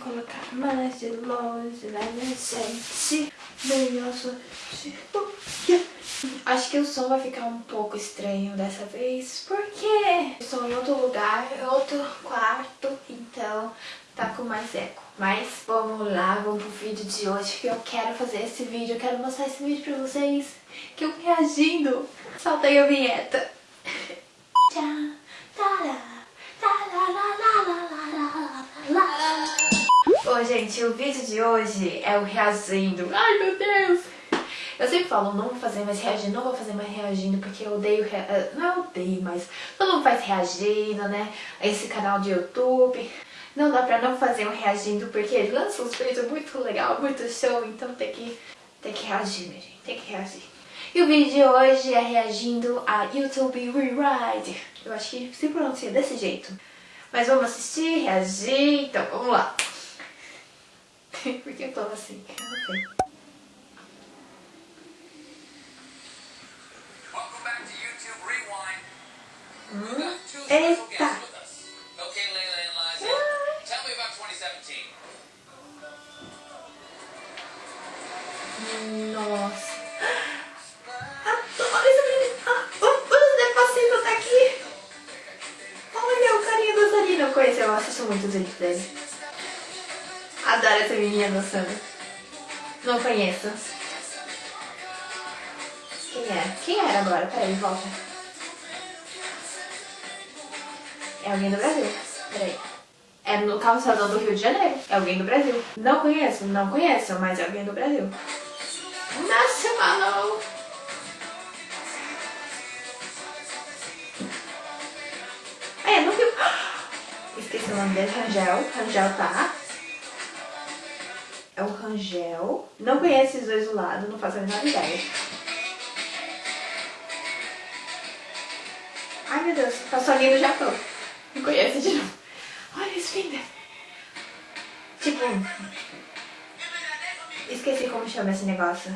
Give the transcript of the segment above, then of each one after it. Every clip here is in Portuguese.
Colocar mais de longe, né, minha gente? Sou... Acho que o som vai ficar um pouco estranho dessa vez, porque estou em outro lugar, outro quarto, então tá com mais eco. Mas vamos lá, vamos pro vídeo de hoje, que eu quero fazer esse vídeo, eu quero mostrar esse vídeo pra vocês, que eu reagindo. Soltei a vinheta. Tchau. Bom, gente, o vídeo de hoje é o reagindo. Ai, meu Deus! Eu sempre falo, não vou fazer mais reagindo, não vou fazer mais reagindo, porque eu odeio, rea... Eh, não odeio, mas todo mundo faz reagindo, né? Esse canal de YouTube. Não dá pra não fazer um reagindo, porque ele lança uns vídeos muito legal, muito show, então tem que, tem que reagir, minha gente, tem que reagir. E o vídeo de hoje é reagindo a YouTube Rewrite. Eu acho que se pronuncia desse jeito. Mas vamos assistir, reagir, então vamos lá. Por que eu tô assim? Eu não sei. Hum, eita! Nossa. Conheço, eu assisto muito os vídeos dele. Adoro essa menina dançando. Não conheço. Quem é? Quem era agora? Peraí, volta. É alguém do Brasil. Peraí. É no calçadão do Rio de Janeiro. É alguém do Brasil. Não conheço, não conheço, mas é alguém do Brasil. Nacional. É, não viu. Esqueci o nome dele, Rangel. Rangel tá. É o Rangel. Não conheço esses dois do lado, não faço a menor ideia. Ai meu Deus, passou alguém do Japão. Não conheço de novo. Olha esse Finder. Tipo, Esqueci como chama esse negócio.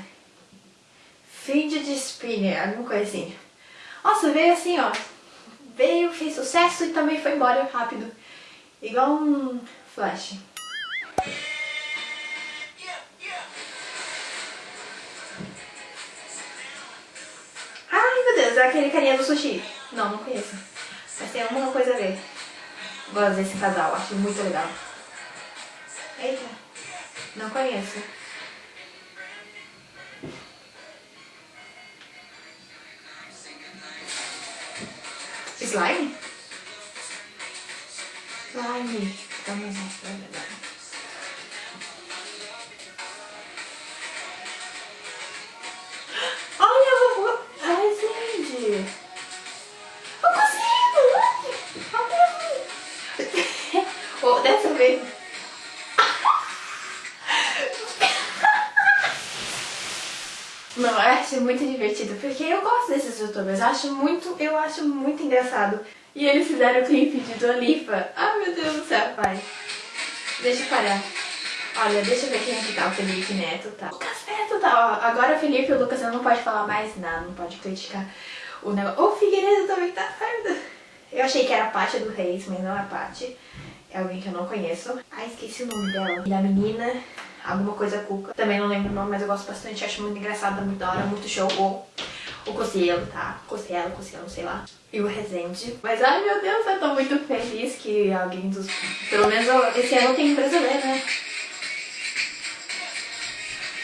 Fidget spinner, alguma coisa assim. Nossa, veio assim, ó. Veio, fez sucesso e também foi embora rápido. Igual um flash. É aquele carinha do sushi. Não, não conheço. Mas tem alguma coisa a ver. Gosto desse casal, acho muito legal. Eita, não conheço. Slime? Slime. Vamos lá, Olha, porque eu gosto desses youtubers, acho muito, eu acho muito engraçado. E eles fizeram o clipe de Dua Lipa. Ai meu Deus do céu, pai. Deixa eu parar. Olha, deixa eu ver quem é que tá, o Felipe Neto tá. Lucas Neto tá, ó. Agora Felipe e o Lucas não pode falar mais nada, não pode criticar o negócio. O Figueiredo também tá certo. Eu achei que era a Paty do Reis, mas não é a Paty. É alguém que eu não conheço. Ai, esqueci o nome dela. E da menina alguma coisa Cuca. Também não lembro o nome, mas eu gosto bastante, acho muito engraçado, muito da hora, muito show. O, o Cocielo, tá? Cocielo, Cocielo, sei lá. E o Resende. Mas ai meu Deus, eu tô muito feliz que alguém dos... Pelo menos esse ano tem brasileiro, né?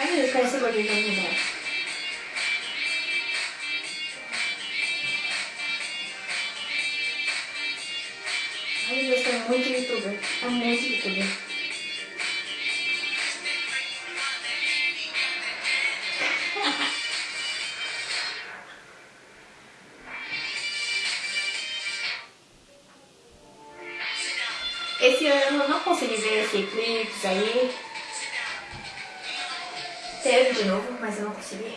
Ai meu Deus, esse gordinho pra mim, Ai meu Deus, tem muito youtuber. É muito youtuber. Esse ano eu não consegui ver esse eclipse aí. Teve de novo, mas eu não consegui.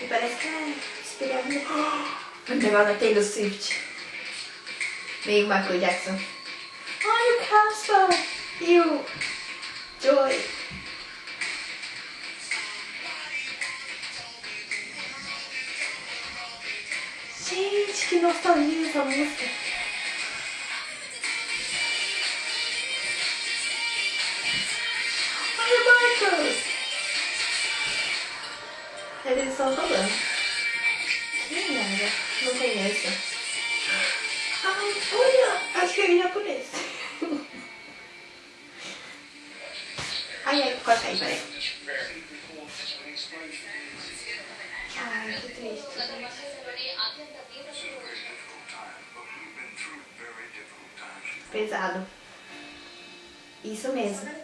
E parece que é inspirado no negócio da Taylor Swift. Meio Michael Jackson. Olha o Casper! E o Joy. Gente, que nostalgia essa música. Estão falando. Que nada, não conheço. Ah, olha, acho que é japonês. ai, ai, corta aí, peraí. Ai. Pesado. Isso mesmo.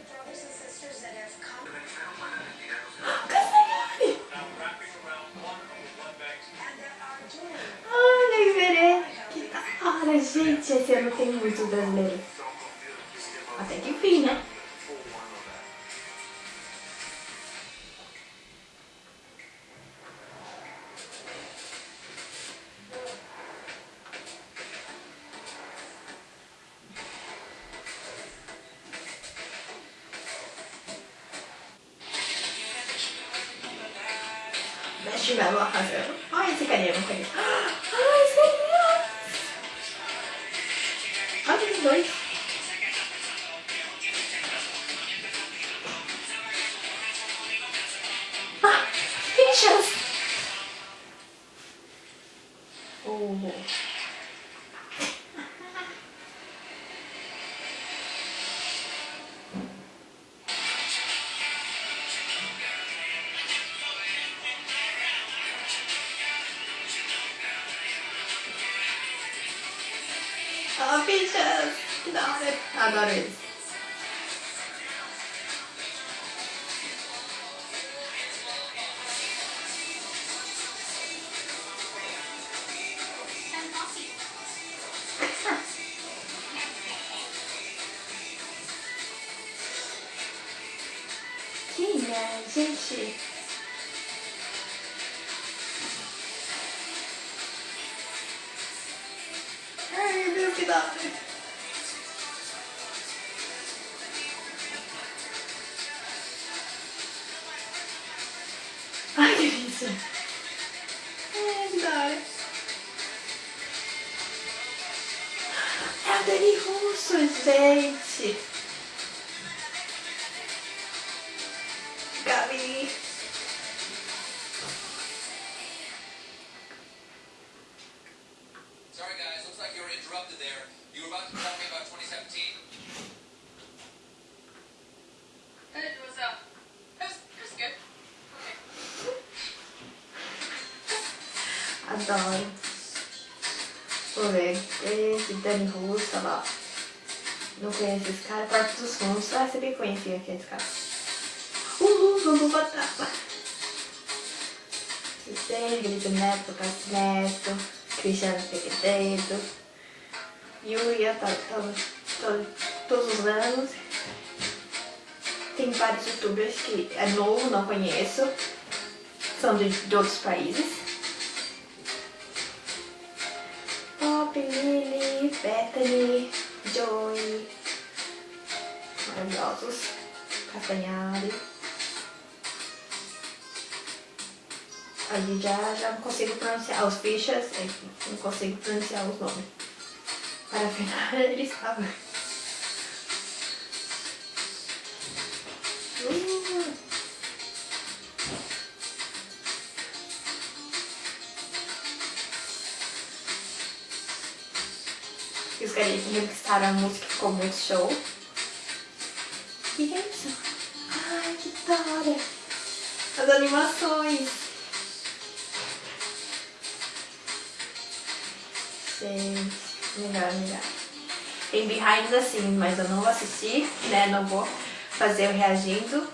Hora, gente! Esse ano tem muito brasileiro. Até que enfim, né? Marshmallow arrasando. Olha esse carinha, não conheço. Olha hora! Adoro eles. Quem é, gente? Ai, meu Deus, que da hora. Ai, que delícia. Ai, que da hora. É a Dani Russo, gente. Adoro. Vou ver. Esse Dani Russo, lá. Não conheço esse cara. Porta dos Fundos. Ah, você bem conhecia aquele cara. Uhul, vamos botar. Sistema, Grito Neto, Cássio Neto, Cristiano Figueiredo, Yuya, tá, tá, todos os anos. Tem vários youtubers que é novo, não conheço. São de, de outros países. Lily, Bethany, Joey, maravilhosos, Castanhari. Ali já, já não consigo pronunciar os fichas, é, não consigo pronunciar os nomes. Para afinal, ele estava. E os carinhas que registraram a música ficou muito show. E é isso. Ai, que da hora. As animações. Gente, melhor, melhor. Tem behinds assim, mas eu não vou assistir, né? Não vou fazer o reagindo.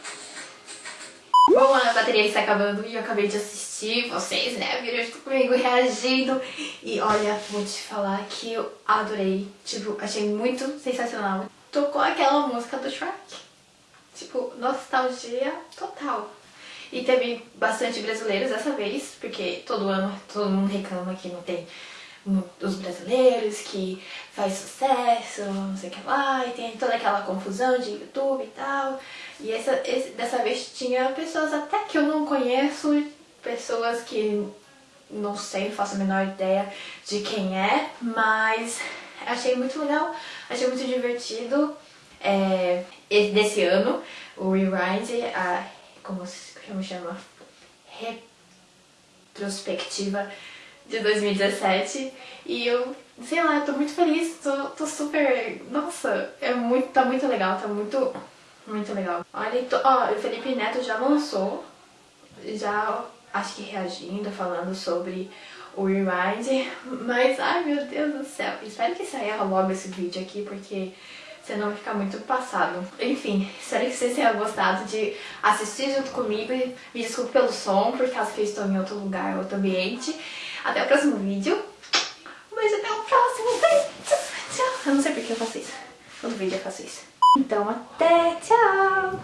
Bom, a bateria está acabando e eu acabei de assistir vocês, né? Viram junto comigo reagindo. E olha, vou te falar que eu adorei. Tipo, achei muito sensacional. Tocou aquela música do Shrek. Tipo, nostalgia total. E teve bastante brasileiros dessa vez, porque todo ano todo mundo reclama que não tem os brasileiros, que faz sucesso, não sei o que lá, e tem toda aquela confusão de YouTube e tal. E essa, esse, dessa vez tinha pessoas até que eu não conheço, pessoas que não sei, faço a menor ideia de quem é, mas achei muito legal, achei muito divertido. É, esse- desse ano, o Rewind, a, como, se- chama? Retrospectiva de 2017. E eu, sei lá, eu tô muito feliz, tô, tô super. Nossa, é muito, tá muito legal, tá muito, muito legal. Olha, tô, ó, o Felipe Neto já lançou, já acho que reagindo, falando sobre o Rewind, mas ai meu Deus do céu, espero que saia logo esse vídeo aqui, porque senão vai ficar muito passado. Enfim, espero que vocês tenham gostado de assistir junto comigo me desculpe pelo som, por causa que eu estou em outro lugar, outro ambiente. Até o próximo vídeo. Um beijo, até o próximo vídeo. Tchau. Eu não sei porque eu faço isso. Todo vídeo eu faço isso. Então, até, tchau.